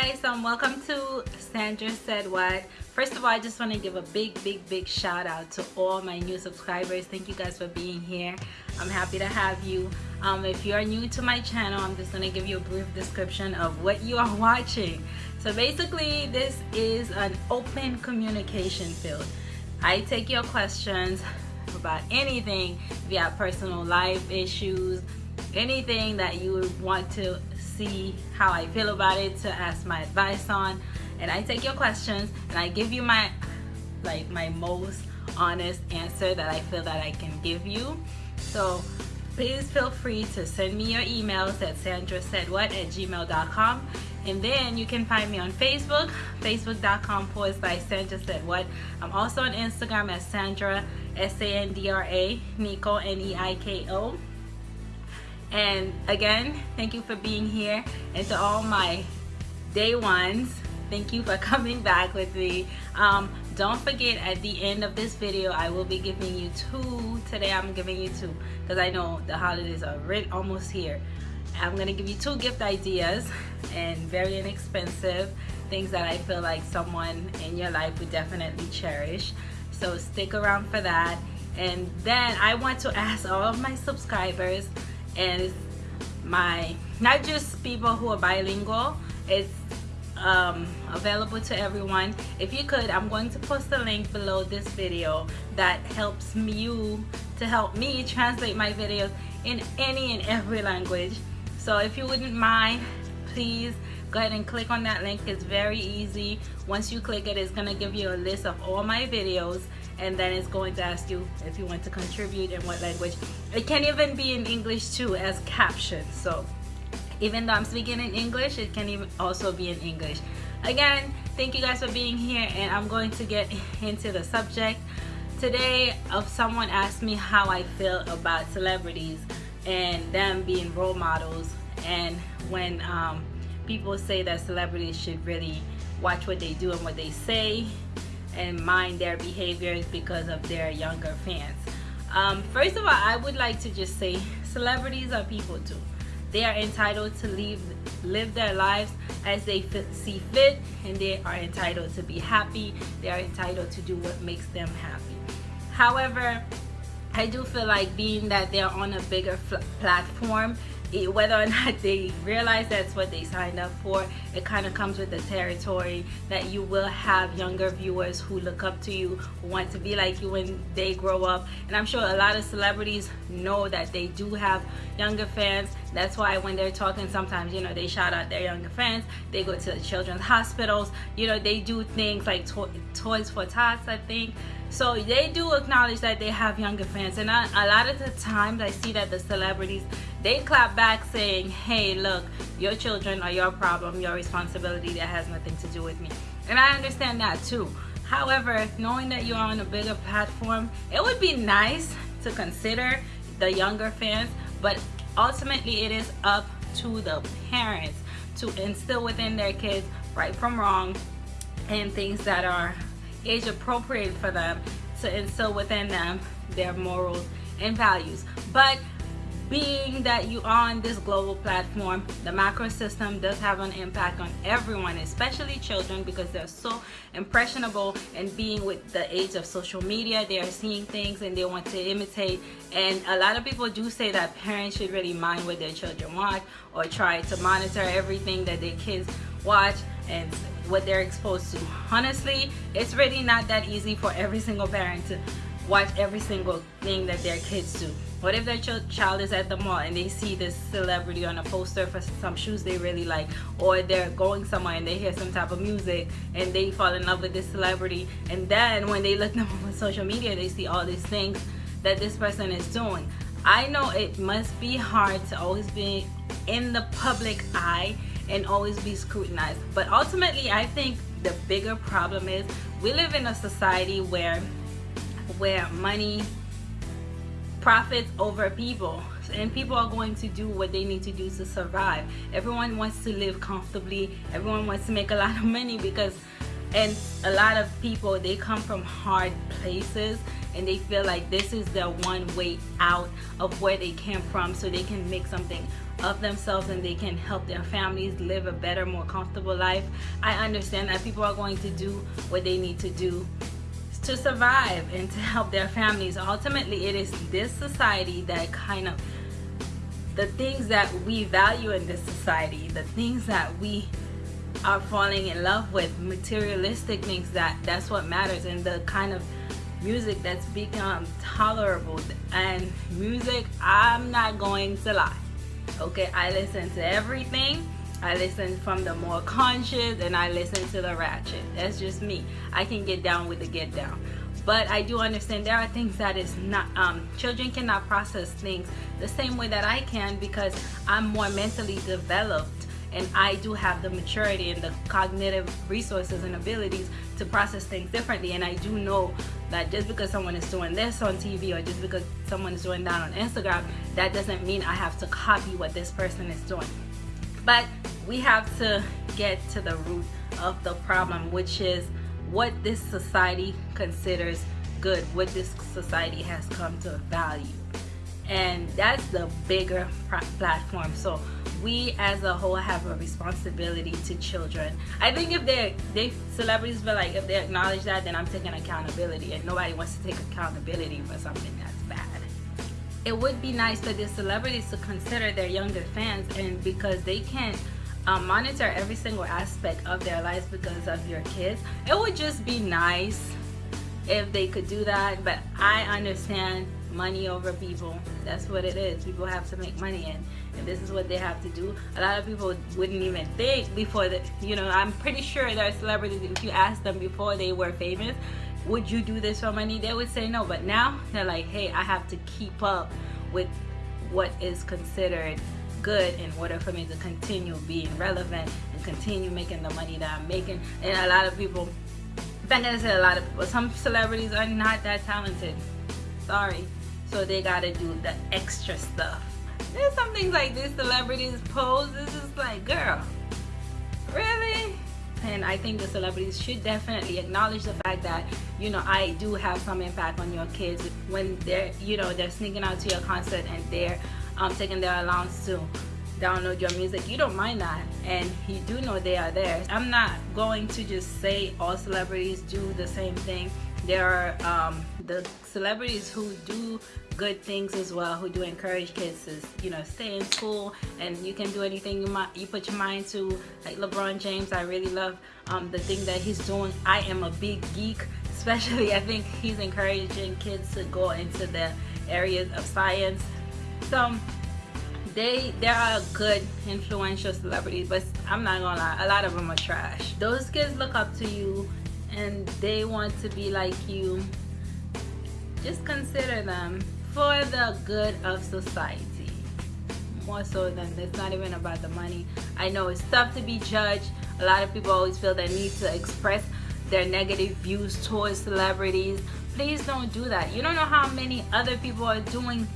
guys. Um welcome to Sandra said what. First of all I just want to give a big big big shout out to all my new subscribers. Thank you guys for being here. I'm happy to have you. Um, if you're new to my channel I'm just going to give you a brief description of what you are watching. So basically this is an open communication field. I take your questions about anything via personal life issues anything that you want to see how I feel about it to ask my advice on. And I take your questions and I give you my like my most honest answer that I feel that I can give you. So please feel free to send me your emails at sandrasaidwhat at gmail.com and then you can find me on Facebook facebook.com forward slash Sandra said what. I'm also on Instagram at Sandra S-A-N-D-R-A Neiko N-E-I-K-O and again thank you for being here. And to all my day ones thank you for coming back with me. Um, don't forget at the end of this video I will be giving you two today I'm giving you two because I know the holidays are right almost here. I'm gonna give you two gift ideas and very inexpensive things that I feel like someone in your life would definitely cherish. So stick around for that. And then I want to ask all of my subscribers and my not just people who are bilingual it's um, available to everyone. If you could I'm going to post a link below this video that helps you to help me translate my videos in any and every language. So if you wouldn't mind please go ahead and click on that link. It's very easy. Once you click it it's gonna give you a list of all my videos and then it's going to ask you if you want to contribute in what language. It can even be in English too as captions so even though I'm speaking in English it can even also be in English. Again thank you guys for being here and I'm going to get into the subject. Today of someone asked me how I feel about celebrities and them being role models and when um, people say that celebrities should really watch what they do and what they say and mind their behaviors because of their younger fans. Um, first of all, I would like to just say celebrities are people too. They are entitled to live, live their lives as they fit, see fit and they are entitled to be happy. They are entitled to do what makes them happy. However, I do feel like being that they're on a bigger platform whether or not they realize that's what they signed up for it kind of comes with the territory that you will have younger viewers who look up to you who want to be like you when they grow up. And I'm sure a lot of celebrities know that they do have younger fans. That's why when they're talking sometimes you know they shout out their younger fans. They go to the children's hospitals. You know they do things like to toys for tots I think so they do acknowledge that they have younger fans and I, a lot of the times I see that the celebrities they clap back saying hey look your children are your problem your responsibility that has nothing to do with me. And I understand that too. However knowing that you're on a bigger platform it would be nice to consider the younger fans but ultimately it is up to the parents to instill within their kids right from wrong and things that are age appropriate for them to instill within them their morals and values. But being that you are on this global platform the macro system does have an impact on everyone especially children because they're so impressionable and being with the age of social media they are seeing things and they want to imitate. And a lot of people do say that parents should really mind what their children watch or try to monitor everything that their kids watch and what they're exposed to. Honestly it's really not that easy for every single parent to watch every single thing that their kids do. What if their ch child is at the mall and they see this celebrity on a poster for some shoes they really like or they're going somewhere and they hear some type of music and they fall in love with this celebrity and then when they look them up on social media they see all these things that this person is doing. I know it must be hard to always be in the public eye and always be scrutinized. But ultimately I think the bigger problem is we live in a society where where money profits over people and people are going to do what they need to do to survive. Everyone wants to live comfortably. Everyone wants to make a lot of money because and a lot of people they come from hard places and they feel like this is the one way out of where they came from so they can make something of themselves and they can help their families live a better more comfortable life. I understand that people are going to do what they need to do to survive and to help their families. Ultimately it is this society that kind of the things that we value in this society the things that we are falling in love with materialistic things that that's what matters. And the kind of music that's become tolerable. And music i'm not going to lie okay i listen to everything. I listen from the more conscious and i listen to the ratchet. That's just me. I can get down with the get down. But I do understand there are things that is not um, children cannot process things the same way that I can because I'm more mentally developed and I do have the maturity and the cognitive resources and abilities to process things differently. And I do know that just because someone is doing this on TV or just because someone is doing that on Instagram that doesn't mean I have to copy what this person is doing. But we have to get to the root of the problem which is what this society considers good what this society has come to value and that's the bigger platform. So we as a whole have a responsibility to children. I think if they they celebrities feel like if they acknowledge that then i'm taking accountability and nobody wants to take accountability for something that's bad. It would be nice for the celebrities to consider their younger fans and because they can um, monitor every single aspect of their lives because of your kids it would just be nice if they could do that but i understand money over people. That's what it is. People have to make money and, and this is what they have to do. A lot of people wouldn't even think before that you know i'm pretty sure there are celebrities if you ask them before they were famous would you do this for money? They would say no. But now they're like hey i have to keep up with what is considered good in order for me to continue being relevant and continue making the money that i'm making. And a lot of people I'm gonna say a lot of people some celebrities are not that talented. Sorry so they gotta do the extra stuff. There's some things like these celebrities pose this is like girl really? And I think the celebrities should definitely acknowledge the fact that you know I do have some impact on your kids when they're you know they're sneaking out to your concert and they're um, taking their allowance to download your music. You don't mind that and you do know they are there I'm not going to just say all celebrities do the same thing there are um, the celebrities who do good things as well who do encourage kids to you know stay in school and you can do anything you might you put your mind to. Like LeBron James I really love um, the thing that he's doing. I am a big geek especially I think he's encouraging kids to go into the areas of science. So they there are good influential celebrities but I'm not gonna lie a lot of them are trash. Those kids look up to you and they want to be like you just consider them for the good of society. More so than it's not even about the money. I know it's tough to be judged. A lot of people always feel the need to express their negative views towards celebrities. Please don't do that. You don't know how many other people are doing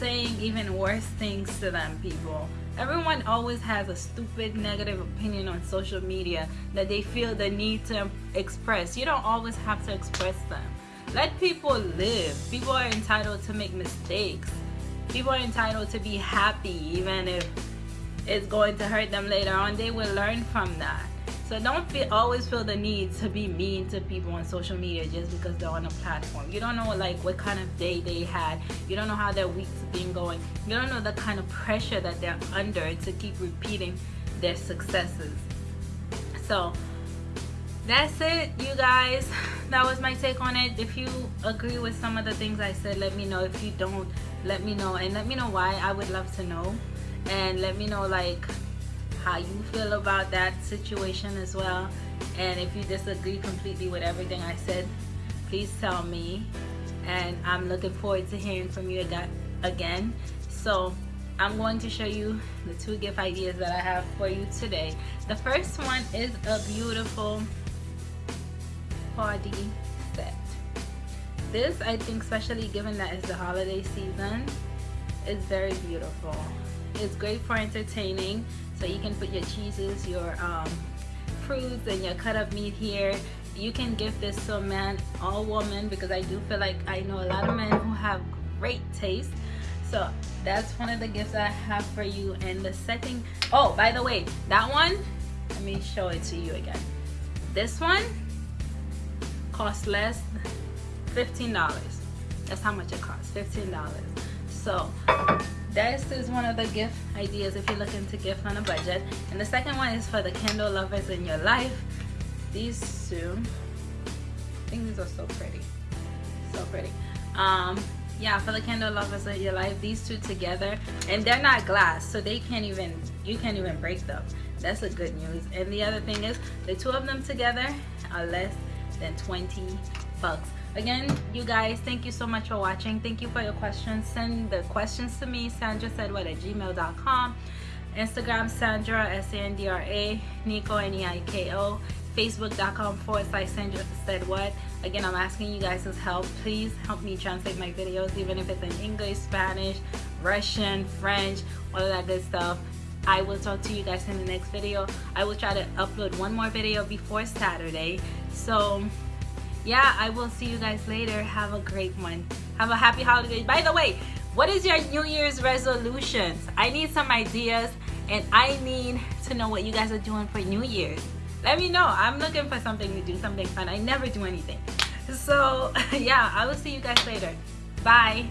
saying even worse things to them people everyone always has a stupid negative opinion on social media that they feel the need to express. You don't always have to express them. Let people live. People are entitled to make mistakes. People are entitled to be happy even if it's going to hurt them later on. They will learn from that so don't feel, always feel the need to be mean to people on social media just because they're on a platform. You don't know like what kind of day they had. You don't know how their week's been going. You don't know the kind of pressure that they're under to keep repeating their successes. So that's it you guys that was my take on it if you agree with some of the things i said let me know if you don't let me know and let me know why i would love to know and let me know like how you feel about that situation as well. And if you disagree completely with everything I said please tell me. And I'm looking forward to hearing from you again. So I'm going to show you the two gift ideas that I have for you today. The first one is a beautiful party set. This I think especially given that it's the holiday season is very beautiful it's great for entertaining. So you can put your cheeses your um, fruits and your cut up meat here. You can give this to a man or woman because I do feel like I know a lot of men who have great taste. So that's one of the gifts I have for you. And the second oh by the way that one let me show it to you again. This one costs less $15 that's how much it costs $15 so this is one of the gift ideas if you're looking to gift on a budget. And the second one is for the candle lovers in your life. These two I think these are so pretty. So pretty. Um yeah for the candle lovers in your life these two together and they're not glass so they can't even you can't even break them. That's a good news. And the other thing is the two of them together are less than 20 bucks again you guys thank you so much for watching. Thank you for your questions. Send the questions to me sandra said what at gmail.com instagram sandra s-a-n-d-r-a Neiko n-e-i-k-o facebook.com forward slash sandra said what. Again i'm asking you guys' help. Please help me translate my videos even if it's in english spanish russian french all of that good stuff. I will talk to you guys in the next video. I will try to upload one more video before Saturday. So yeah, I will see you guys later. Have a great one. Have a happy holiday. By the way, what is your New Year's resolutions? I need some ideas and I need to know what you guys are doing for New Year's. Let me know. I'm looking for something to do, something fun. I never do anything. So yeah, I will see you guys later. Bye.